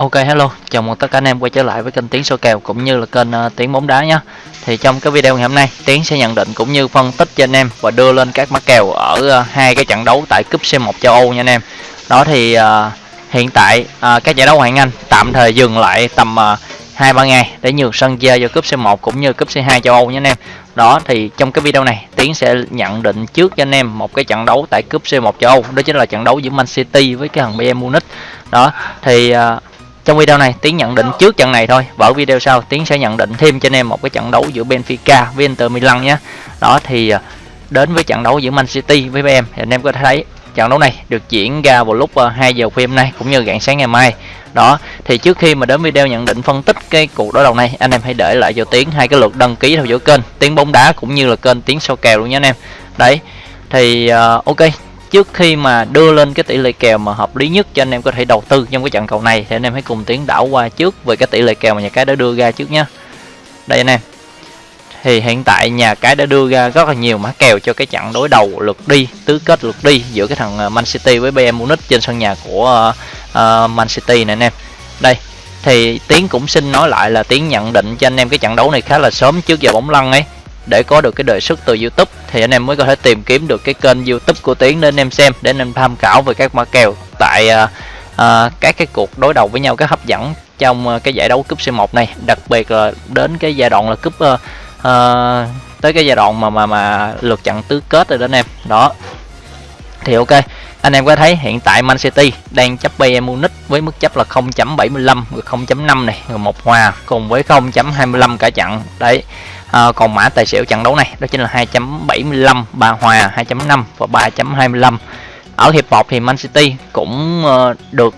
Ok hello, chào mừng tất cả anh em quay trở lại với kênh Tiến số kèo cũng như là kênh à, uh, Tiến bóng đá nhé. Thì trong cái video ngày hôm nay, Tiến sẽ nhận định cũng như phân tích cho anh em và đưa lên các mã kèo ở uh, hai cái trận đấu tại cúp C1 châu Âu nha anh em. Đó thì uh, hiện tại uh, các giải đấu Hoàng Anh tạm thời dừng lại tầm hai uh, ba ngày để nhường sân chơi cho cúp C1 cũng như cúp C2 châu Âu nha anh em. Đó thì trong cái video này Tiến sẽ nhận định trước cho anh em một cái trận đấu tại cúp C1 châu Âu, đó chính là trận đấu giữa Man City với cái thằng Bayern Munich. Đó thì uh, trong video này Tiến nhận định trước trận này thôi. Và ở video sau Tiến sẽ nhận định thêm cho anh em một cái trận đấu giữa Benfica với Inter Milan nhé. Đó thì à, đến với trận đấu giữa Man City với BM thì anh em có thể thấy trận đấu này được diễn ra vào lúc à, 2 giờ khuya hôm nay cũng như rạng sáng ngày mai. Đó thì trước khi mà đến video nhận định phân tích cái cuộc đối đầu này anh em hãy để lại cho Tiến hai cái lượt đăng ký theo dõi kênh. Tiến bóng đá cũng như là kênh Tiến sau kèo luôn nhé anh em. Đấy thì uh, ok trước khi mà đưa lên cái tỷ lệ kèo mà hợp lý nhất cho anh em có thể đầu tư trong cái trận cầu này thì anh em hãy cùng tiến đảo qua trước về cái tỷ lệ kèo mà nhà cái đã đưa ra trước nhé đây anh em. Thì hiện tại nhà cái đã đưa ra rất là nhiều mã kèo cho cái trận đối đầu lượt đi tứ kết lượt đi giữa cái thằng à, Man City với Bayern Munich trên sân nhà của uh, Man City này anh em. Đây thì tiến cũng xin nói lại là tiến nhận định cho anh em cái trận đấu này khá là sớm trước giờ bóng lăn ấy để có được cái đề xuất từ YouTube thì anh em mới có thể tìm kiếm được cái kênh YouTube của Tiến để anh em xem để anh em tham khảo về các mã kèo tại uh, uh, các cái cuộc đối đầu với nhau cái hấp dẫn trong uh, cái giải đấu cúp C1 này. Đặc biệt là đến cái giai đoạn là cúp uh, uh, tới cái giai đoạn mà mà mà lượt trận tứ kết rồi đó anh em. Đó. Thì ok anh em có thấy hiện tại Man City đang chấp Bayern Munich với mức chấp là 0.75 0.5 này rồi một hòa cùng với 0.25 cả trận. Đấy à, còn mã tài xỉu trận đấu này đó chính là 2.75 ba hòa 2.5 và 3.25 ở hiệp 1 thì Man City cũng uh, được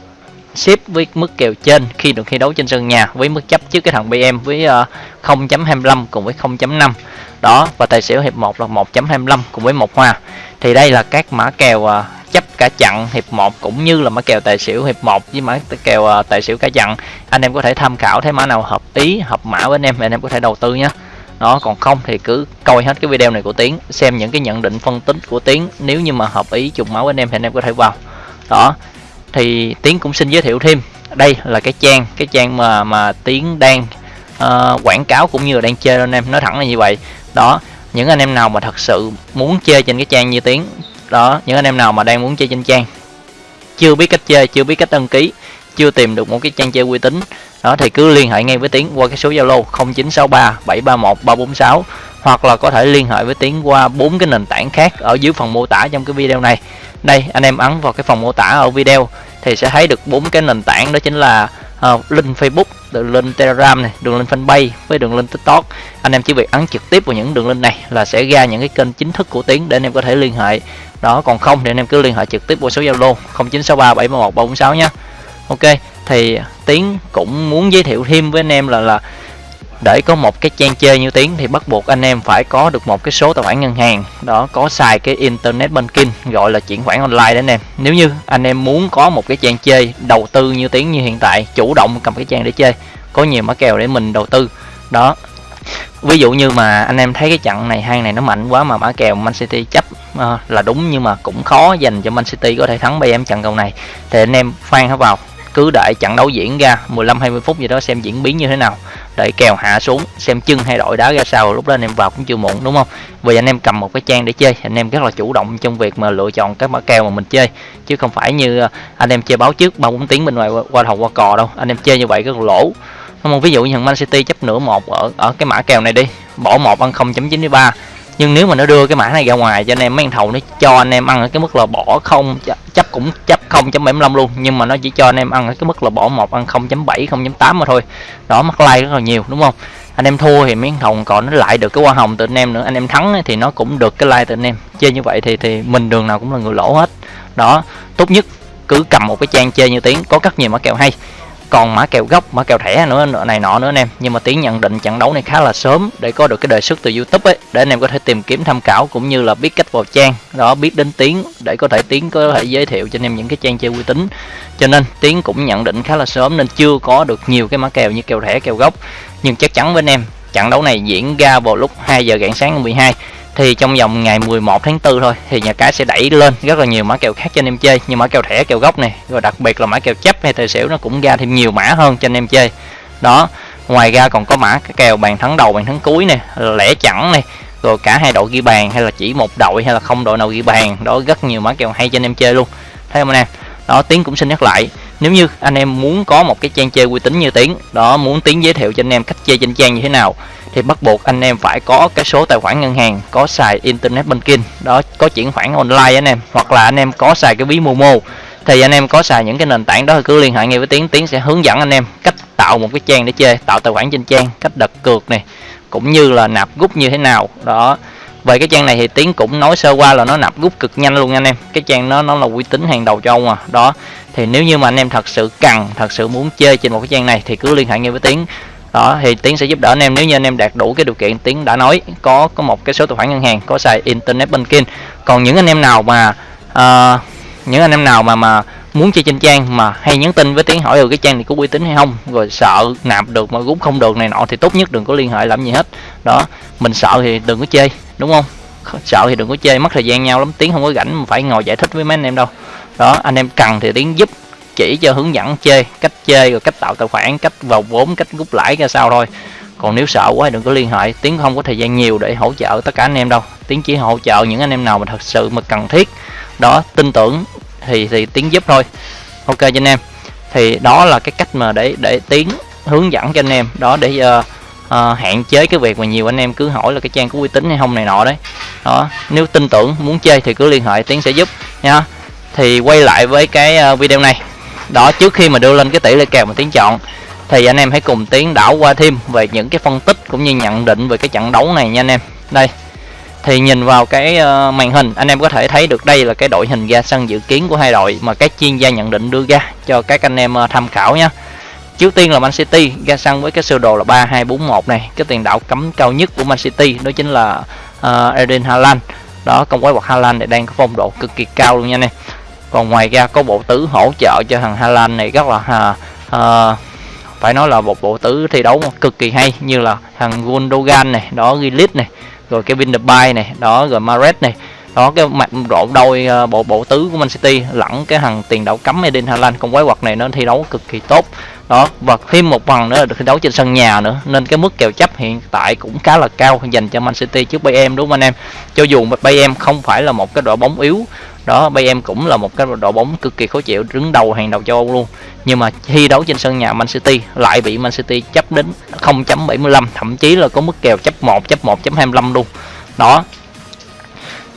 xếp với mức kèo trên khi được thi đấu trên sân nhà với mức chấp trước cái thằng BM với ờ, uh, 0.25 cùng với 0.5 đó và tài xỉu hiệp 1 là 1.25 cùng với một hòa thì đây là các mã kèo uh, chấp cả chặn hiệp 1 cũng như là mã kèo tài xỉu hiệp 1 với mã kèo uh, tài xỉu cả chặn anh em có thể tham khảo thấy mã nào hợp ý hợp mã với anh em anh em có thể đầu tư nhé đó còn không thì cứ coi hết cái video này của tiến xem những cái nhận định phân tích của tiến. Nếu như mà hợp ý trùng máu anh em thì anh em có thể vào. Đó thì tiến cũng xin giới thiệu thêm. Đây là cái trang cái trang mà mà tiến đang uh, quảng cáo cũng như là đang chơi anh em nói thẳng là như vậy. Đó những anh em nào mà thật sự muốn chơi trên cái trang như tiến đó những anh em nào mà đang muốn chơi trên trang chưa biết cách chơi chưa biết cách đăng ký chưa tìm được một cái trang chơi uy tín đó thì cứ liên hệ ngay với tiến qua cái số zalo 0963 731 346 hoặc là có thể liên hệ với tiến qua bốn cái nền tảng khác ở dưới phần mô tả trong cái video này đây anh em ấn vào cái phần mô tả ở video thì sẽ thấy được bốn cái nền tảng đó chính là uh, link Facebook, đường link Telegram này, đường link fanpage với đường link TikTok. Anh em chỉ việc ấn trực tiếp vào những đường link này là sẽ ra những cái kênh chính thức của Tiến để anh em có thể liên hệ. Đó, còn không thì anh em cứ liên hệ trực tiếp qua số Zalo 0963 731 346 nhé. Ok, thì tiến cũng muốn giới thiệu thêm với anh em là là để có một cái trang chơi như tiến thì bắt buộc anh em phải có được một cái số tài khoản ngân hàng. Đó có xài cái internet banking gọi là chuyển khoản online đấy anh em. Nếu như anh em muốn có một cái trang chơi đầu tư như tiến như hiện tại chủ động cầm cái trang để chơi có nhiều mã kèo để mình đầu tư. Đó ví dụ như mà anh em thấy cái trận này hang này nó mạnh quá mà mã kèo Man City chấp uh, là đúng nhưng mà cũng khó dành cho Man City có thể thắng BM trận cầu này thì anh em khoan nó vào cứ đợi trận đấu diễn ra 15 20 phút gì đó xem diễn biến như thế nào. Để kèo hạ xuống, xem chân hay đội đá ra sao, lúc đó anh em vào cũng chưa muộn, đúng không? Vì anh em cầm một cái trang để chơi, anh em rất là chủ động trong việc mà lựa chọn các mã kèo mà mình chơi. Chứ không phải như à, anh em chơi báo trước ba bốn tiếng bên ngoài qua thầu qua cò đâu. Anh em chơi như vậy rất là lỗ. Không? Ví dụ như thằng Man City chấp nửa một ở ở cái mã kèo này đi, bỏ một ăn 0.93 nhưng nếu mà nó đưa cái mã này ra ngoài cho anh em mấy thầu nó cho anh em ăn ở cái mức là bỏ không chấp cũng chấp 0.75 luôn. Nhưng mà nó chỉ cho anh em ăn ở cái mức là bỏ một, ăn 0.7 0.8 mà thôi. Đó mắc like rất là nhiều, đúng không? Anh em thua thì miếng thầu còn nó lại được cái hoa hồng từ anh em nữa. Anh em thắng thì nó cũng được cái like từ anh em. Chơi như vậy thì thì mình đường nào cũng là người lỗ hết. Đó, tốt nhất cứ cầm một cái trang chơi như tiếng, có rất nhiều mã kèo hay còn mã kèo gốc, mã kèo thẻ nữa, này nọ nữa anh em. Nhưng mà tiến nhận định trận đấu này khá là sớm để có được cái đề xuất từ youtube ấy, để anh em có thể tìm kiếm tham khảo cũng như là biết cách vào trang. Đó, biết đến tiếng để có thể tiến có thể giới thiệu cho anh em những cái trang chơi uy tín. Cho nên tiến cũng nhận định khá là sớm nên chưa có được nhiều cái mã kèo như kèo thẻ, kèo gốc. Nhưng chắc chắn với anh em, trận đấu này diễn ra vào lúc 2 giờ rạng sáng ngày 12 thì trong vòng ngày 11 tháng 4 thôi, thì nhà cái sẽ đẩy lên rất là nhiều mã kèo khác cho anh em chơi, như mã kèo thẻ, kèo gốc này, rồi đặc biệt là mã kèo chấp hay tài xỉu nó cũng ra thêm nhiều mã hơn cho anh em chơi. Đó, ngoài ra còn có mã cái kèo bàn thắng đầu, bàn thắng cuối này lẻ chẳng này rồi cả hai đội ghi bàn hay là chỉ một đội hay là không đội nào ghi bàn. Đó, rất nhiều mã kèo hay cho anh em chơi luôn. Thấy không anh em? Đó, tiến cũng xin nhắc lại nếu như anh em muốn có một cái trang chơi uy tín như tiến, đó, muốn tiến giới thiệu cho anh em cách chơi trên trang như thế nào, thì bắt buộc anh em phải có cái số tài khoản ngân hàng, có xài internet banking, đó, có chuyển khoản online anh em, hoặc là anh em có xài cái ví momo. Thì anh em có xài những cái nền tảng đó thì cứ liên hệ ngay với tiến tiến sẽ hướng dẫn anh em cách tạo một cái trang để chơi, tạo tài khoản trên trang, cách đặt cược này, cũng như là nạp rút như thế nào, đó về cái trang này thì tiến cũng nói sơ qua là nó nạp rút cực nhanh luôn anh em. Cái trang nó nó là uy tín hàng đầu châu mà. Đó. Thì nếu như mà anh em thật sự cần thật sự muốn chơi trên một cái trang này thì cứ liên hệ ngay với tiến. Đó thì tiến sẽ giúp đỡ anh em. Nếu như anh em đạt đủ cái điều kiện tiến đã nói có có một cái số tài khoản ngân hàng có xài internet banking. Còn những anh em nào mà uh, những anh em nào mà mà muốn chơi trên trang mà hay nhắn tin với tiến hỏi được cái trang này có uy tín hay không rồi sợ nạp được mà rút không được này nọ thì tốt nhất đừng có liên hệ làm gì hết. Đó mình sợ thì đừng có chơi đúng không? Sợ thì đừng có chơi mất thời gian nhau lắm. Tiếng không có rảnh mà phải ngồi giải thích với mấy anh em đâu. Đó anh em cần thì tiếng giúp chỉ cho hướng dẫn chơi cách chơi rồi cách tạo tài khoản cách vào vốn cách rút lãi ra sao thôi. Còn nếu sợ quá thì đừng có liên hệ. Tiếng không có thời gian nhiều để hỗ trợ tất cả anh em đâu. Tiếng chỉ hỗ trợ những anh em nào mà thật sự mà cần thiết. Đó tin tưởng thì thì tiếng giúp thôi. Ok cho anh em. Thì đó là cái cách mà để để tiếng hướng dẫn cho anh em. Đó để uh, uh, hạn chế cái việc mà nhiều anh em cứ hỏi là cái trang có uy tín hay không này nọ đấy. Đó nếu tin tưởng muốn chơi thì cứ liên hệ tiến sẽ giúp nha. Thì quay lại với cái ờ, video này. Đó trước khi mà đưa lên cái tỷ lệ kèo mà tiến chọn thì anh em hãy cùng tiến đảo qua thêm về những cái phân tích cũng như nhận định về cái trận đấu này nha anh em. Đây thì nhìn vào cái ờ, màn hình anh em có thể thấy được đây là cái đội hình ra sân dự kiến của hai đội mà các chuyên gia nhận định đưa ra cho các anh em tham khảo nhé trước tiên là Man City ra sân với cái sơ đồ là 3241 này. Cái tiền đạo cấm cao nhất của Man City đó chính là uh, Eden Haaland. Đó công quái vật Haaland này đang có phong độ cực kỳ cao luôn nha anh em. Còn ngoài ra có bộ tứ hỗ trợ cho thằng Haaland này rất là uh, uh, phải nói là một bộ tứ thi đấu cực kỳ hay như là thằng Gundogan này đó Grealish này rồi Kevin De Bruyne này đó rồi Mares này. Đó cái mặt độ đôi uh, bộ bộ tứ của Man City lẫn cái thằng tiền đạo cấm Eden Haaland. Con quái vật này nó thi đấu cực kỳ tốt đó, và thêm một phần nữa là được thi đấu trên sân nhà nữa. Nên cái mức kèo chấp hiện tại cũng khá là cao dành cho Man City trước Bayern, đúng không anh em? Cho dù Bayern không phải là một cái đội bóng yếu, đó, Bayern cũng là một cái đội bóng cực kỳ khó chịu, đứng đầu hàng đầu châu Âu luôn. Nhưng mà thi đấu trên sân nhà Man City lại bị Man City chấp đến 0.75 thậm chí là có mức kèo chấp 1 chấp 1.25 luôn. Đó.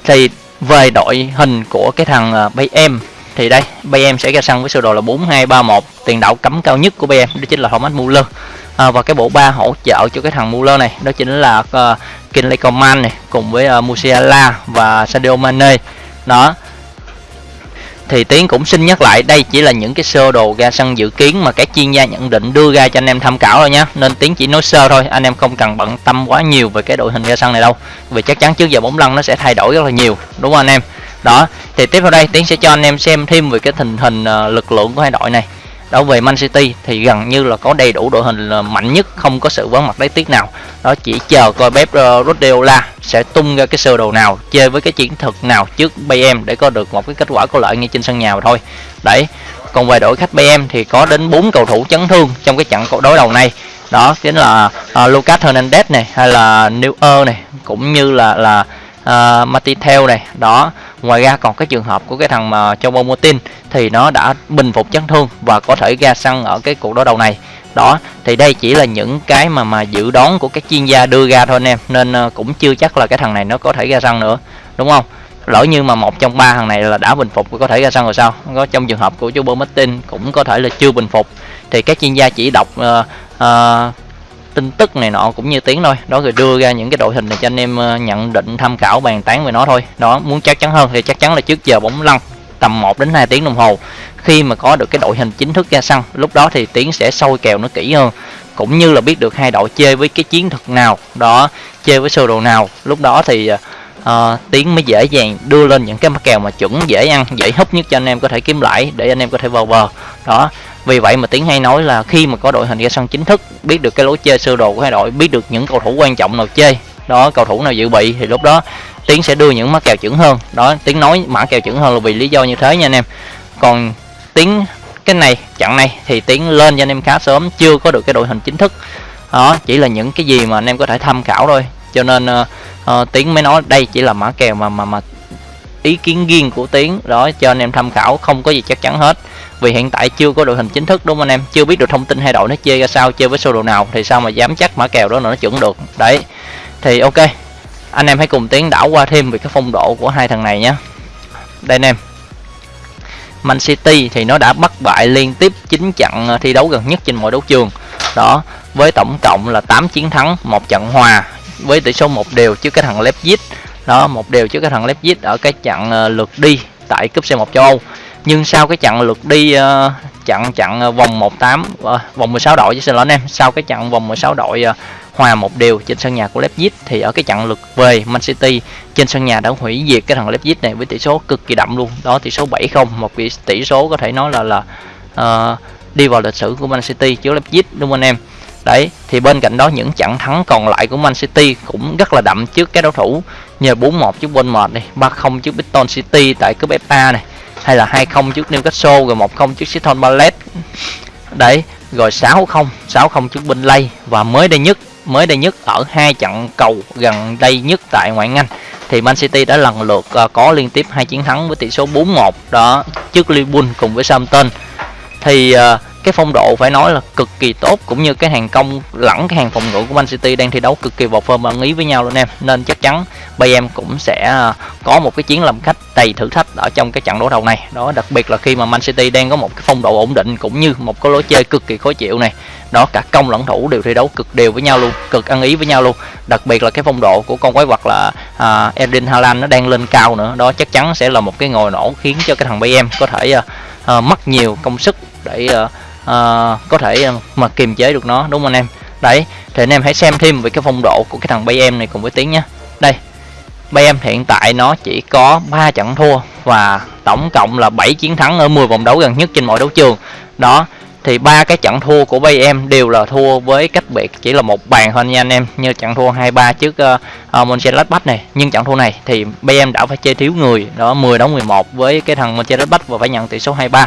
Thì về đội hình của cái thằng à, Bayern thì đây BM sẽ ra sân với sơ đồ là 4231 tiền đạo cấm cao nhất của BM đó chính là Thomas Muller. À, và cái bộ ba hỗ trợ cho cái thằng Muller này đó chính là uh, Kinley Coman này cùng với uh, Musiala và Sadio Mane. Đó. Thì tiến cũng xin nhắc lại đây chỉ là những cái sơ đồ ra sân dự kiến mà các chuyên gia nhận định đưa ra cho anh em tham khảo thôi nhé nên tiến chỉ nói sơ thôi anh em không cần bận tâm quá nhiều về cái đội hình ra sân này đâu. Vì chắc chắn trước giờ bóng lăn nó sẽ thay đổi rất là nhiều đúng không anh em? Đó thì tiếp theo đây tiến sẽ cho anh em xem thêm về cái tình hình uh, lực lượng của hai đội này. Đó về Man City thì gần như là có đầy đủ đội hình là mạnh nhất không có sự vắng mặt đáy tiếc nào. Đó chỉ chờ coi Pep uh, ờ, Guardiola sẽ tung ra cái sơ đồ nào chơi với cái chiến thuật nào trước Bayern để có được một cái kết quả có lợi ngay trên sân nhà mà thôi. Đấy còn về đội khách Bayern thì có đến 4 cầu thủ chấn thương trong cái trận đối đầu này. Đó chính là uh, Lucas Hernandez này hay là Neuer này cũng như là là À, uh, Matithel này. Đó ngoài ra còn cái trường hợp của cái thằng mà Chobo Motin thì nó đã bình phục chấn thương và có thể ra sân ở cái cuộc đối đầu này. Đó thì đây chỉ là những cái mà mà dự đoán của các chuyên gia đưa ra thôi anh em nên uh, cũng chưa chắc là cái thằng này nó có thể ra sân nữa đúng không? Lỡ như mà một trong ba thằng này là đã bình phục có thể ra sân rồi sao? Có trong trường hợp của Chobo Martin cũng có thể là chưa bình phục. Thì các chuyên gia chỉ đọc uh, uh, tin tức này nọ cũng như tiếng thôi. Đó rồi đưa ra những cái đội hình này cho anh em ờ, nhận định tham khảo bàn tán về nó thôi. Đó muốn chắc chắn hơn thì chắc chắn là trước giờ bóng lăn tầm 1 đến 2 tiếng đồng hồ. Khi mà có được cái đội hình chính thức ra sân lúc đó thì tiến sẽ sôi kèo nó kỹ hơn. Cũng như là biết được hai đội chơi với cái chiến thuật nào. Đó chơi với sơ đồ nào. Lúc đó thì ờ, ờ, uh, tiến mới dễ dàng đưa lên những cái mắc kèo mà chuẩn dễ ăn dễ hấp nhất cho anh em có thể kiếm lãi để anh em có thể vào bờ. Đó vì vậy mà tiến hay nói là khi mà có đội hình ra sân chính thức biết được cái lối chơi sơ đồ của hai đội biết được những cầu thủ quan trọng nào chơi đó cầu thủ nào dự bị thì lúc đó tiến sẽ đưa những mã kèo chuẩn hơn. Đó tiến nói mã kèo chuẩn hơn là vì lý do như thế nha anh em. Còn tiến cái này trận này thì tiến lên cho anh em khá sớm chưa có được cái đội hình chính thức. Đó chỉ là những cái gì mà anh em có thể tham khảo thôi. Cho nên uh, uh, tiến mới nói đây chỉ là mã kèo mà mà mà ý kiến riêng của tiến. Đó cho anh em tham khảo không có gì chắc chắn hết vì hiện tại chưa có đội hình chính thức, đúng không anh em? Chưa biết được thông tin hai đội nó chơi ra sao, chơi với sơ đồ nào, thì sao mà dám chắc mã kèo đó nó chuẩn được. Đấy, thì ok. Anh em hãy cùng tiến đảo qua thêm về cái phong độ của hai thằng này nhé. Đây anh em. Man City thì nó đã bắt bại liên tiếp 9 trận thi đấu gần nhất trên mọi đấu trường. Đó, với tổng cộng là 8 chiến thắng, một trận hòa, với tỷ số một đều trước cái thằng Leipzig. Đó, một đều trước cái thằng Leipzig ở cái trận ờ, lượt đi tại cúp C1 châu Âu nhưng sau cái chặng lượt đi uh, trận trận vòng 18 uh, ờ, vòng 16 đội chứ xin lỗi anh em sau cái chặng vòng 16 đội uh, hòa một điều trên sân nhà của Leipzig thì ở cái trận lượt về Man City trên sân nhà đã hủy diệt cái thằng Leipzig này với tỷ số cực kỳ đậm luôn. Đó tỷ số 7-0 một cái tỷ số có thể nói là là uh, đi vào lịch sử của Man City trước Leipzig đúng không anh em? Đấy thì bên cạnh đó những trận thắng còn lại của Man City cũng rất là đậm trước các đối thủ nhờ 4-1 trước Bournemouth này 3-0 trước Brighton City tại cúp FA này hay là 2-0 trước Newcastle, rồi 1-0 trước Crystal Palace. Đấy, rồi 6-0 6-0 trước Burnley. Và mới đây nhất, mới đây nhất ở hai trận cầu gần đây nhất tại ngoại hạng Anh, thì Man City đã lần lượt ờ, có liên tiếp hai chiến thắng với tỷ số 4-1 đó, trước Liverpool cùng với Southampton. Thì ờ, cái phong độ phải nói là cực kỳ tốt cũng như cái hàng công lẫn cái hàng phòng ngự của Man City đang thi đấu cực kỳ vào form ăn ý với nhau luôn em. Nên chắc chắn Bayern cũng sẽ à, có một cái chiến làm khách đầy thử thách ở trong cái trận đấu đầu này. Đó đặc biệt là khi mà Man City đang có một cái phong độ ổn định cũng như một cái lối chơi cực kỳ khó chịu này. Đó cả công lẫn thủ đều thi đấu cực đều với nhau luôn cực ăn ý với nhau luôn. Đặc biệt là cái phong độ của con quái vật là à, Erling Haaland nó đang lên cao nữa. Đó chắc chắn sẽ là một cái ngồi nổ khiến cho cái thằng Bayern có thể à, à, mất nhiều công sức để uh, uh, có thể ờ, mà kiềm chế được nó đúng không anh em? Đấy thì anh em hãy xem thêm về cái phong độ của cái thằng bay em này cùng với tiếng nhé. Đây bay em hiện tại nó chỉ có 3 trận thua và tổng cộng là 7 chiến thắng ở 10 vòng đấu gần nhất trên mọi đấu trường. Đó thì ba cái trận thua của bay em đều là thua với cách biệt chỉ là một bàn thôi nha anh em như trận thua 2-3 trước uh, uh, Mönchengladbach này. Nhưng trận thua này thì bay em đã phải chơi thiếu người đó 10 đấu 11 với cái thằng Mönchengladbach và phải nhận tỷ số 2-3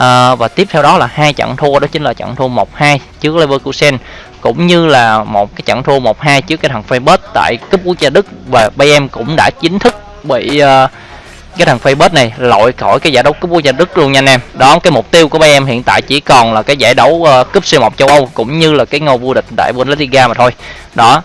à, và tiếp theo đó là hai trận thua đó chính là trận thua 1-2 trước Leverkusen cũng như là một cái trận thua 1-2 trước cái thằng Freiburg tại cúp quốc gia Đức và Bayern cũng đã chính thức bị uh, cái thằng Freiburg này loại khỏi cái giải đấu cúp quốc gia Đức luôn nha anh em. Đó cái mục tiêu của Bayern hiện tại chỉ còn là cái giải đấu uh, cúp C1 châu Âu cũng như là cái ngôi vô địch tại Bundesliga mà thôi. Đó.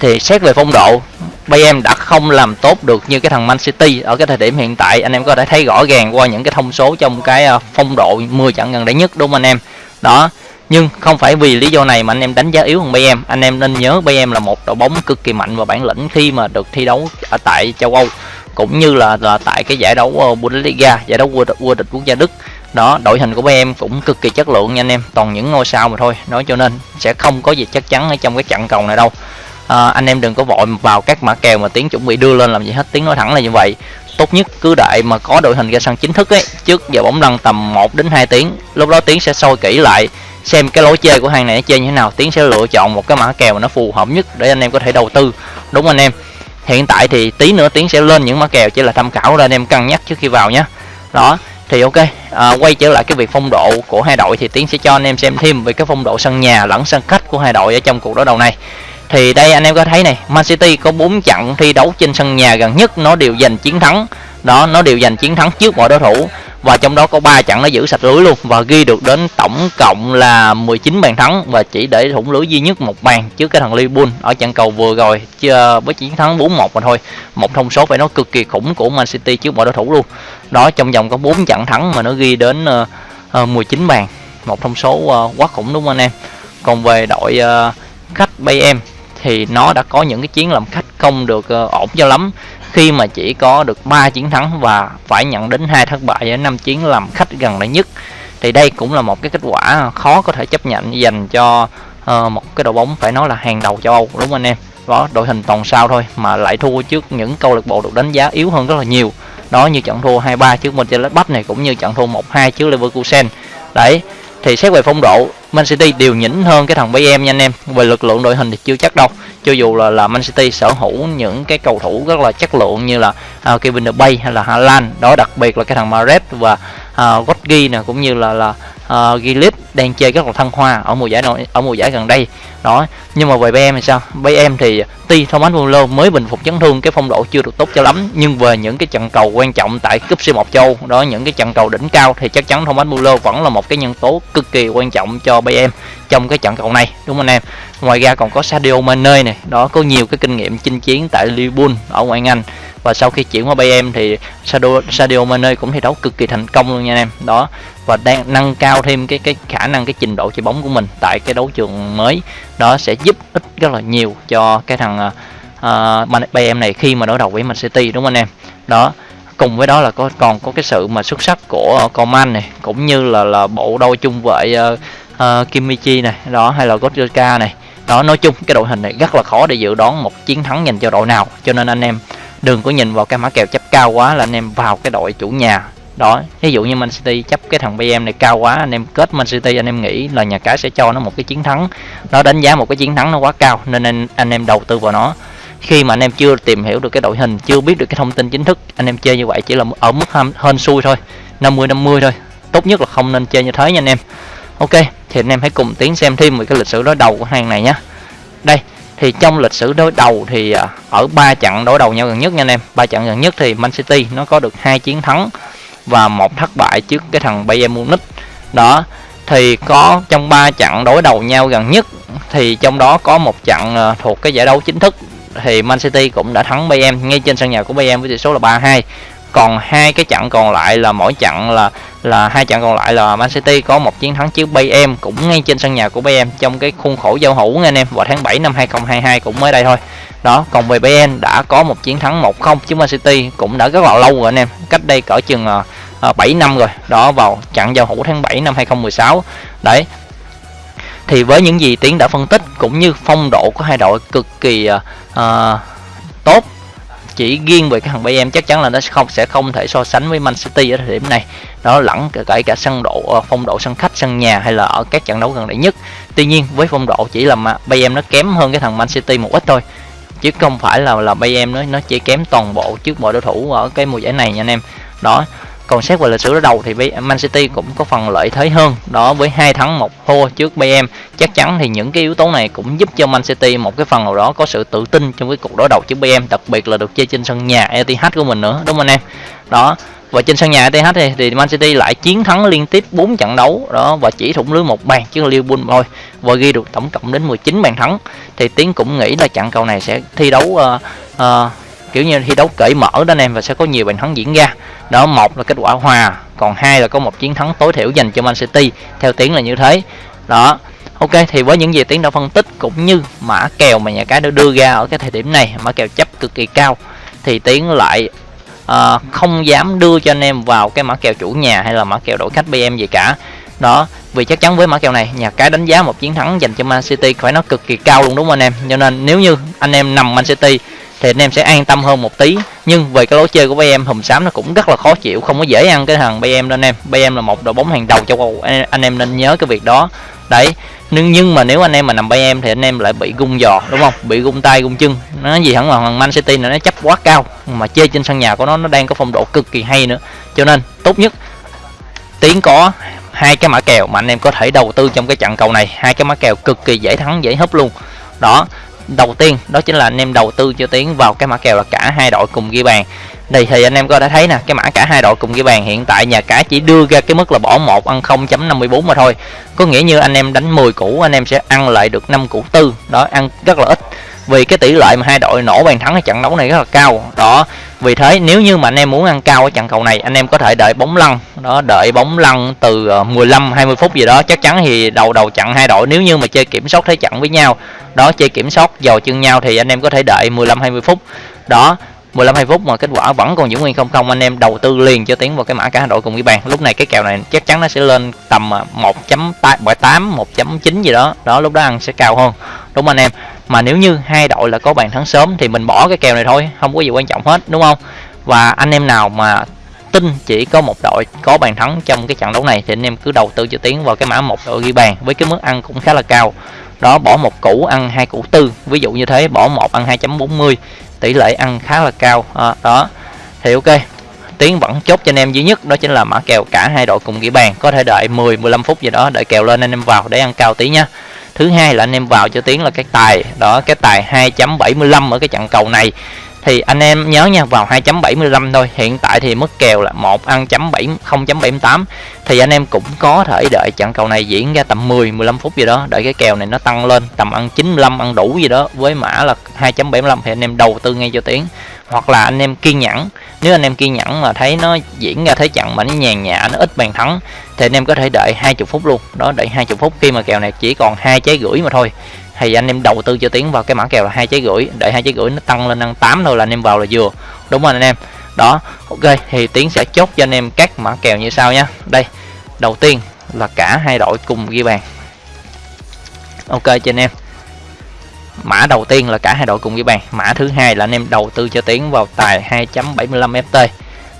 Thì xét về phong độ Bayern đã không làm tốt được như cái thằng Man City ở cái thời điểm hiện tại. Anh em có thể thấy rõ ràng qua những cái thông số trong cái ờ, phong độ 10 trận gần đây nhất đúng không anh em? Đó nhưng không phải vì lý do này mà anh em đánh giá yếu hơn Bayern. Anh em nên nhớ Bayern là một đội bóng cực kỳ mạnh và bản lĩnh khi mà được thi đấu ở tại châu Âu cũng như là, là tại cái giải đấu ờ, Bundesliga giải đấu vô địch, vô địch quốc gia Đức. Đó đội hình của Bayern cũng cực kỳ chất lượng nha anh em toàn những ngôi sao mà thôi. Nói cho nên sẽ không có gì chắc chắn ở trong cái trận cầu này đâu à, anh em đừng có vội vào các mã kèo mà tiếng chuẩn bị đưa lên làm gì hết. Tiếng nói thẳng là như vậy. Tốt nhất cứ đợi mà có đội hình ra sân chính thức ấy. Trước giờ bóng lăn tầm 1 đến 2 tiếng. Lúc đó tiếng sẽ soi kỹ lại xem cái lối chơi của hàng này chơi như thế nào. Tiến sẽ lựa chọn một cái mã kèo mà nó phù hợp nhất để anh em có thể đầu tư. Đúng anh em. Hiện tại thì tí nữa tiến sẽ lên những mã kèo chỉ là tham khảo để anh em cân nhắc trước khi vào nhé. Đó thì ok. À, quay trở lại cái việc phong độ của hai đội thì tiến sẽ cho anh em xem thêm về cái phong độ sân nhà lẫn sân khách của hai đội ở trong cuộc đối đầu này thì đây anh em có thấy này Man City có 4 trận thi đấu trên sân nhà gần nhất nó đều giành chiến thắng. Đó nó đều giành chiến thắng trước mọi đối thủ. Và trong đó có 3 trận nó giữ sạch lưới luôn và ghi được đến tổng cộng là 19 bàn thắng và chỉ để thủng lưới duy nhất một bàn trước cái thằng Liverpool ở trận cầu vừa rồi ờ, với chiến thắng 4-1 mà thôi. Một thông số phải nói cực kỳ khủng của Man City trước mọi đối thủ luôn. Đó trong vòng có 4 trận thắng mà nó ghi đến ờ, ờ, uh, 19 bàn. Một thông số uh, quá khủng đúng không anh em? Còn về đội uh, khách Bayern thì nó đã có những cái chiến làm khách không được uh, ổn cho lắm. Khi mà chỉ có được 3 chiến thắng và phải nhận đến hai thất bại ở năm chiến làm khách gần đây nhất thì đây cũng là một cái kết quả khó có thể chấp nhận dành cho uh, một cái đội bóng phải nói là hàng đầu châu Âu đúng không anh em? Đó đội hình toàn sao thôi mà lại thua trước những câu lạc bộ được đánh giá yếu hơn rất là nhiều. Đó như trận thua 2-3 trước Mönchengladbach này cũng như trận thua 1-2 trước Leverkusen. Đấy thì xét về phong độ Man City đều nhỉnh hơn cái thằng Bayern nha anh em. Về lực lượng đội hình thì chưa chắc đâu. Cho dù là là Man City sở hữu những cái cầu thủ rất là chất lượng như là uh, Kevin De Bruyne hay là Haaland. Đó đặc biệt là cái thằng Mahrez và uh, Rodri nè cũng như là là uh, Gilip đang chơi rất là thăng hoa ở mùa giải nội ở mùa giải gần đây. Đó nhưng mà về BM thì sao? BM thì tuy Thomas Muller mới bình phục chấn thương cái phong độ chưa được tốt cho lắm. Nhưng về những cái trận cầu quan trọng tại cúp C1 châu đó những cái trận cầu đỉnh cao thì chắc chắn Thomas Muller vẫn là một cái nhân tố cực kỳ quan trọng cho BM trong cái trận cầu này đúng không anh em? Ngoài ra còn có Sadio Mane này đó có nhiều cái kinh nghiệm chinh chiến tại Liverpool ở ngoại Anh và sau khi chuyển qua BM thì Sadio, Sadio Mane cũng thi đấu cực kỳ thành công luôn nha anh em. Đó. Và đang nâng cao thêm cái cái khả năng cái trình độ chơi bóng của mình tại cái đấu trường mới. Đó sẽ giúp ích rất là nhiều cho cái thằng à, à, uh, BM này khi mà đối đầu với Man City đúng không anh em? Đó. Cùng với đó là có còn có cái sự mà xuất sắc của Coman này cũng như là là bộ đôi chung vệ uh, uh, Kimichi này đó hay là Gottschalk này. Đó nói chung cái đội hình này rất là khó để dự đoán một chiến thắng dành cho đội nào. Cho nên anh em đừng có nhìn vào cái mã kèo chấp cao quá là anh em vào cái đội chủ nhà. Đó ví dụ như Man City chấp cái thằng BM này cao quá anh em kết Man City anh em nghĩ là nhà cái sẽ cho nó một cái chiến thắng. Nó đánh giá một cái chiến thắng nó quá cao nên anh, anh em đầu tư vào nó. Khi mà anh em chưa tìm hiểu được cái đội hình chưa biết được cái thông tin chính thức anh em chơi như vậy chỉ là ở mức hơn xui thôi 50 50 thôi. Tốt nhất là không nên chơi như thế nha anh em. Ok thì anh em hãy cùng tiến xem thêm về cái lịch sử đối đầu của hàng này nhé. Đây thì trong lịch sử đối đầu thì à, ở ba trận đối đầu nhau gần nhất nha anh em. Ba trận gần nhất thì Man City nó có được hai chiến thắng và một thất bại trước cái thằng Bayern Munich. Đó, thì có trong ba trận đối đầu nhau gần nhất thì trong đó có một trận à, thuộc cái giải đấu chính thức thì Man City cũng đã thắng Bayern ngay trên sân nhà của Bayern với tỷ số là 3-2 còn hai cái trận còn lại là mỗi trận là là hai trận còn lại là Man City có một chiến thắng trước Bayern cũng ngay trên sân nhà của Bayern trong cái khuôn khổ giao hữu nha anh em. Vào tháng 7 năm 2022 cũng mới đây thôi. Đó còn về Bayern đã có một chiến thắng 1-0 trước Man City cũng đã rất là lâu rồi anh em. Cách đây cỡ chừng ờ, ờ, uh, 7 năm rồi. Đó vào trận giao hữu tháng 7 năm 2016 đấy. Thì với những gì tiến đã phân tích cũng như phong độ của hai đội cực kỳ uh, tốt chỉ riêng về cái thằng Bayern, chắc chắn là nó không, sẽ không thể so sánh với Man City ở thời điểm này. Nó lẫn kể cả sân độ ờ, phong độ sân khách, sân nhà hay là ở các trận đấu gần đây nhất. Tuy nhiên, với phong độ chỉ là mà Bayern nó kém hơn cái thằng Man City một ít thôi, chứ không phải là là Bayern nó nó chỉ kém toàn bộ trước mọi đối thủ ở cái mùa giải này nha anh em. Đó còn xét về lịch sử đối đầu thì Man City cũng có phần lợi thế hơn. Đó với hai thắng một thua trước Bayern chắc chắn thì những cái yếu tố này cũng giúp cho Man City một cái phần nào đó có sự tự tin trong cái cuộc đối đầu trước Bayern đặc biệt là được chơi trên sân nhà ETH của mình nữa đúng không anh em? Đó và trên sân nhà ETH thì, thì Man City lại chiến thắng liên tiếp 4 trận đấu. Đó và chỉ thủng lưới một bàn trước Liverpool thôi và ghi được tổng cộng đến 19 bàn thắng. Thì Tiến cũng nghĩ là trận cầu này sẽ thi đấu uh, uh, kiểu như thi đấu cởi mở đó anh em và sẽ có nhiều bàn thắng diễn ra. Đó một là kết quả hòa còn hai là có một chiến thắng tối thiểu dành cho Man City. Theo tiếng là như thế. Đó ok thì với những gì tiến đã phân tích cũng như mã kèo mà nhà cái đã đưa ra ở cái thời điểm này mã kèo chấp cực kỳ cao thì tiến lại uh, không dám đưa cho anh em vào cái mã kèo chủ nhà hay là mã kèo đổi khách bm gì cả. Đó vì chắc chắn với mã kèo này nhà cái đánh giá một chiến thắng dành cho Man City phải nó cực kỳ cao luôn đúng không anh em? Cho nên nếu như anh em nằm Man City thì anh em sẽ an tâm hơn một tí. Nhưng về cái lối chơi của bay em hùm xám nó cũng rất là khó chịu, không có dễ ăn cái thằng BM đâu anh em. Bay em là một đội bóng hàng đầu châu Âu, anh em nên nhớ cái việc đó. Đấy, nhưng nhưng mà nếu anh em mà nằm bay em thì anh em lại bị gung giò, đúng không? Bị gung tay, gung chân. Nó gì hẳn là Man City này nó chấp quá cao, mà chơi trên sân nhà của nó nó đang có phong độ cực kỳ hay nữa. Cho nên, tốt nhất, tiến có hai cái mã kèo mà anh em có thể đầu tư trong cái trận cầu này. Hai cái mã kèo cực kỳ dễ thắng, dễ hấp luôn. Đó đầu tiên, đó chính là anh em đầu tư cho tiến vào cái mã kèo là cả hai đội cùng ghi bàn đây thì anh em có đã thấy nè, cái mã cả hai đội cùng ghi bàn hiện tại, nhà cái chỉ đưa ra cái mức là bỏ một, ăn 0.54 mà thôi. Có nghĩa như anh em đánh 10 củ, anh em sẽ ăn lại được 5 củ tư. Đó, ăn rất là ít. Vì cái tỷ lệ mà hai đội nổ bàn thắng ở trận đấu này rất là cao. Đó, vì thế nếu như mà anh em muốn ăn cao ở trận cầu này, anh em có thể đợi bóng lăn. Đó, đợi bóng lăn từ ờ, 15 20 phút gì đó, chắc chắn thì đầu đầu trận hai đội nếu như mà chơi kiểm soát thế trận với nhau. Đó, chơi kiểm soát dò chân nhau thì anh em có thể đợi 15 20 phút. Đó 15 20 phút mà kết quả vẫn còn giữ nguyên không không, anh em đầu tư liền cho tiến vào cái mã cả đội cùng ghi bàn. Lúc này cái kèo này chắc chắn nó sẽ lên tầm à, 1.8 1.9 gì đó. Đó, lúc đó ăn sẽ cao hơn. Đúng anh em. Mà nếu như hai đội là có bàn thắng sớm thì mình bỏ cái kèo này thôi, không có gì quan trọng hết, đúng không? Và anh em nào mà tin chỉ có một đội có bàn thắng trong cái trận đấu này thì anh em cứ đầu tư cho tiến vào cái mã một đội ghi bàn với cái mức ăn cũng khá là cao. Đó, bỏ một củ ăn hai củ tư. Ví dụ như thế, bỏ một ăn 2.40 tỷ lệ ăn khá là cao. À, đó. Thì ok. Tiến vẫn chốt cho anh em duy nhất đó chính là mã kèo. Cả hai đội cùng ghi bàn có thể đợi 10 15 phút gì đó đợi kèo lên anh em vào để ăn cao tí nhá thứ hai là anh em vào cho tiến là cái tài. Đó cái tài 2.75 ở cái trận cầu này thì anh em nhớ nha, vào 2.75 thôi. Hiện tại thì mức kèo là 1 ăn chấm 7 0.78 thì anh em cũng có thể đợi trận cầu này diễn ra tầm 10 15 phút gì đó. Đợi cái kèo này nó tăng lên, tầm ăn 95 ăn đủ gì đó. Với mã là 2.75 thì anh em đầu tư ngay cho tiến. Hoặc là anh em kiên nhẫn. Nếu anh em kiên nhẫn mà thấy nó diễn ra thế trận mà nó nhàn nhã, nó ít bàn thắng, thì anh em có thể đợi 20 phút luôn. Đó, đợi 20 phút. Khi mà kèo này chỉ còn hai trái gửi mà thôi thì anh em đầu tư cho tiến vào cái mã kèo là hai trái gửi đợi hai trái gửi nó tăng lên ăn 8 thôi là anh em vào là vừa. Đúng không anh em. Đó, ok, thì tiến sẽ chốt cho anh em các mã kèo như sau nhé đây, đầu tiên là cả hai đội cùng ghi bàn. Ok cho anh em. Mã đầu tiên là cả hai đội cùng ghi bàn. Mã thứ hai là anh em đầu tư cho tiến vào tài 2.75 ft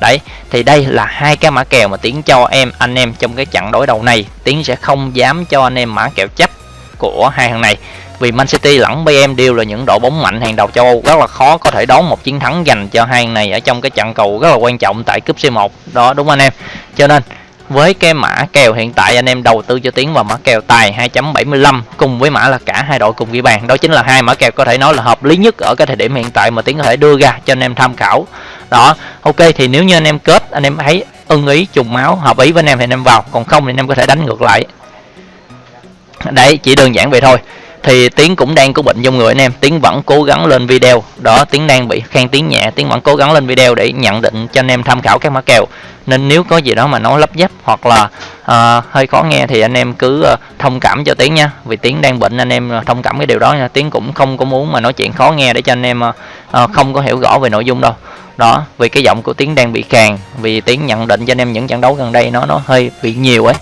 đấy, thì đây là hai cái mã kèo mà tiến cho em, anh em trong cái trận đối đầu này. Tiến sẽ không dám cho anh em mã kèo chấp của hai thằng này vì Man City lẫn BM đều là những đội bóng mạnh hàng đầu châu Âu. Rất là khó có thể đón một chiến thắng dành cho hai này ở trong cái trận cầu rất là quan trọng tại cúp C1 đó, đúng anh em. Cho nên, với cái mã kèo hiện tại, anh em đầu tư cho tiến vào mã kèo tài 2.75 cùng với mã là cả hai đội cùng ghi bàn. Đó chính là hai mã kèo có thể nói là hợp lý nhất ở cái thời điểm hiện tại mà tiến có thể đưa ra cho anh em tham khảo. Đó, ok, thì nếu như anh em kết, anh em thấy ưng ý, trùng máu, hợp ý với anh em thì anh em vào. Còn không thì anh em có thể đánh ngược lại. Đấy, chỉ đơn giản vậy thôi thì tiến cũng đang có bệnh trong người anh em. Tiến vẫn cố gắng lên video. Đó tiến đang bị khen tiếng nhẹ. Tiến vẫn cố gắng lên video để nhận định cho anh em tham khảo các mã kèo. Nên nếu có gì đó mà nói lấp dấp hoặc là uh, hơi khó nghe thì anh em cứ uh, thông cảm cho tiến nha. Vì tiến đang bệnh anh em ờ, thông cảm cái điều đó nha. Tiến cũng không có muốn mà nói chuyện khó nghe để cho anh em uh, không có hiểu rõ về nội dung đâu. Đó vì cái giọng của tiến đang bị càng vì tiến nhận định cho anh em những trận đấu gần đây nó nó hơi bị nhiều ấy.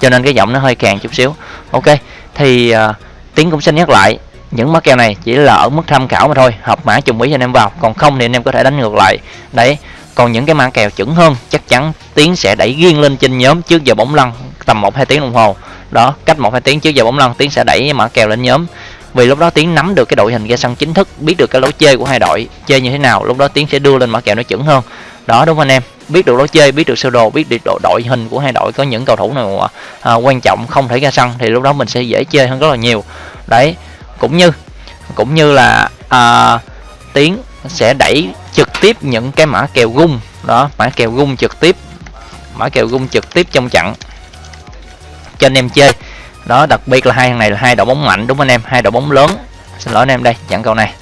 Cho nên cái giọng nó hơi càng chút xíu. Ok thì uh, tiến cũng xin nhắc lại. Những mã kèo này chỉ là ở mức tham khảo mà thôi, hợp mã trùng ý cho anh em vào, còn không thì anh em có thể đánh ngược lại. Đấy, còn những cái mã kèo chuẩn hơn, chắc chắn tiến sẽ đẩy riêng lên trên nhóm trước giờ bóng lăn tầm một hai tiếng đồng hồ. Đó, cách một hai tiếng trước giờ bóng lăn, tiến sẽ đẩy mã kèo lên nhóm vì lúc đó tiến nắm được cái đội hình ra sân chính thức biết được cái lối chơi của hai đội chơi như thế nào lúc đó tiến sẽ đưa lên mã kèo nó chuẩn hơn. Đó đúng không anh em? Biết được lối chơi biết được sơ đồ biết được đội, đội hình của hai đội có những cầu thủ nào à, quan trọng không thể ra sân thì lúc đó mình sẽ dễ chơi hơn rất là nhiều. Đấy cũng như cũng như là à, tiến sẽ đẩy trực tiếp những cái mã kèo gung đó mã kèo gung trực tiếp mã kèo gung trực tiếp trong trận cho anh em chơi đó đặc biệt là hai thằng này là hai đội bóng mạnh đúng không anh em? Hai đội bóng lớn. Xin lỗi anh em đây chặn cầu này.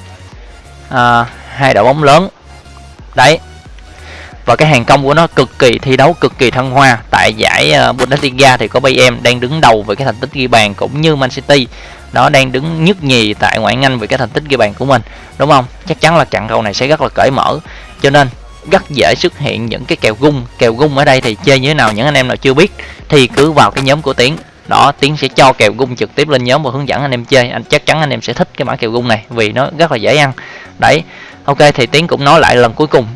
À, hai đội bóng lớn. Đấy. Và cái hàng công của nó cực kỳ thi đấu cực kỳ thăng hoa. Tại giải ờ, Bundesliga thì có Bayern đang đứng đầu về cái thành tích ghi bàn cũng như Man City. Đó đang đứng nhất nhì tại ngoại Anh về cái thành tích ghi bàn của mình đúng không? Chắc chắn là trận cầu này sẽ rất là cởi mở. Cho nên rất dễ xuất hiện những cái kèo gung. Kèo gung ở đây thì chơi như thế nào những anh em nào chưa biết thì cứ vào cái nhóm của tiến đó tiến sẽ cho kèo gung trực tiếp lên nhóm và hướng dẫn anh em chơi. Anh chắc chắn anh em sẽ thích cái mã kèo gung này vì nó rất là dễ ăn. Đấy ok thì tiến cũng nói lại lần cuối cùng.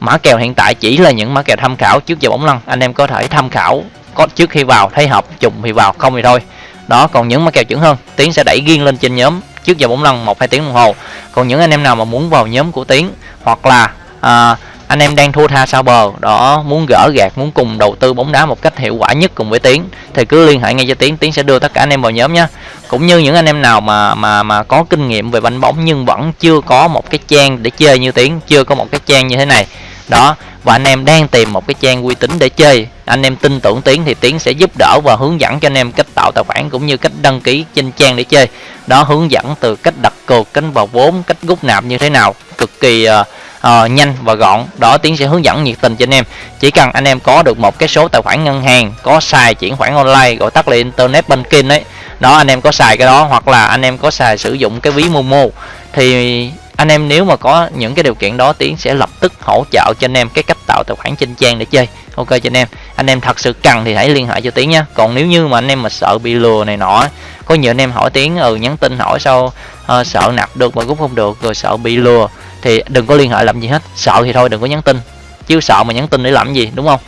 Mã kèo hiện tại chỉ là những mã kèo tham khảo trước giờ bóng lăn. Anh em có thể tham khảo có trước khi vào thấy hợp trùng thì vào không thì thôi. Đó còn những mã kèo chuẩn hơn tiến sẽ đẩy riêng lên trên nhóm trước giờ bóng lăn một hai tiếng đồng hồ. Còn những anh em nào mà muốn vào nhóm của tiến hoặc là à, anh em đang thua tha sao bờ. Đó muốn gỡ gạt muốn cùng đầu tư bóng đá một cách hiệu quả nhất cùng với tiến. Thì cứ liên hệ ngay cho tiến tiến sẽ đưa tất cả anh em vào nhóm nhé. Cũng như những anh em nào mà mà mà có kinh nghiệm về banh bóng nhưng vẫn chưa có một cái trang để chơi như tiến chưa có một cái trang như thế này. Đó và anh em đang tìm một cái trang uy tín để chơi. Anh em tin tưởng tiến thì tiến sẽ giúp đỡ và hướng dẫn cho anh em cách tạo tài khoản cũng như cách đăng ký trên trang để chơi. Đó hướng dẫn từ cách đặt cược cách vào vốn cách rút nạp như thế nào. Cực kỳ uh, uh, nhanh và gọn. Đó tiến sẽ hướng dẫn nhiệt tình cho anh em. Chỉ cần anh em có được một cái số tài khoản ngân hàng có xài chuyển khoản online gọi tắt là internet banking đấy đó anh em có xài cái đó hoặc là anh em có xài sử dụng cái ví momo thì anh em nếu mà có những cái điều kiện đó tiến sẽ lập tức hỗ trợ cho anh em cái cách tạo tài khoản trên trang để chơi. Ok cho anh em. Anh em thật sự cần thì hãy liên hệ cho tiến nhé. Còn nếu như mà anh em mà sợ bị lừa này nọ có nhiều anh em hỏi tiếng ừ nhắn tin hỏi sao uh, sợ nạp được mà cũng không được rồi sợ bị lừa. Thì đừng có liên hệ làm gì hết sợ thì thôi đừng có nhắn tin. Chứ sợ mà nhắn tin để làm gì đúng không?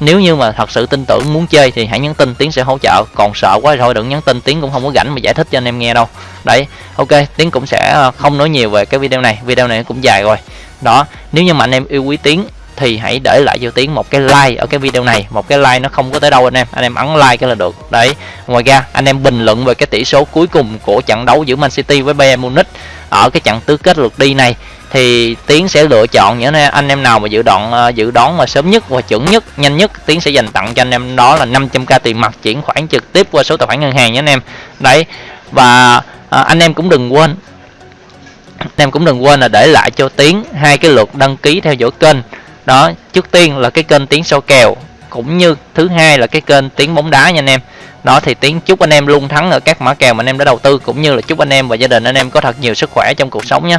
Nếu như mà thật sự tin tưởng muốn chơi thì hãy nhắn tin tiếng sẽ hỗ trợ. Còn sợ quá thì thôi đừng nhắn tin tiếng cũng không có rảnh mà giải thích cho anh em nghe đâu. Đấy ok tiếng cũng sẽ ờ, không nói nhiều về cái video này. Video này cũng dài rồi. Đó nếu như mà anh em yêu quý tiếng thì hãy để lại cho tiến một cái like ở cái video này. Một cái like nó không có tới đâu anh em. Anh em ấn like cái là được. Đấy. Ngoài ra anh em bình luận về cái tỷ số cuối cùng của trận đấu giữa Man City với Bayern Munich ở cái trận tứ kết lượt đi này thì tiến sẽ lựa chọn những anh em nào mà dự đoán ờ, dự đoán mà sớm nhất và chuẩn nhất nhanh nhất tiến sẽ dành tặng cho anh em. Đó là 500k tiền mặt chuyển khoản trực tiếp qua số tài khoản ngân hàng nhé anh em. Đấy. Và à, anh em cũng đừng quên anh em cũng đừng quên là để lại cho tiến hai cái lượt đăng ký theo dõi kênh đó, trước tiên là cái kênh tiếng soi kèo, cũng như thứ hai là cái kênh tiếng bóng đá nha anh em. Đó, thì tiếng chúc anh em luôn thắng ở các mã kèo mà anh em đã đầu tư, cũng như là chúc anh em và gia đình anh em có thật nhiều sức khỏe trong cuộc sống nhé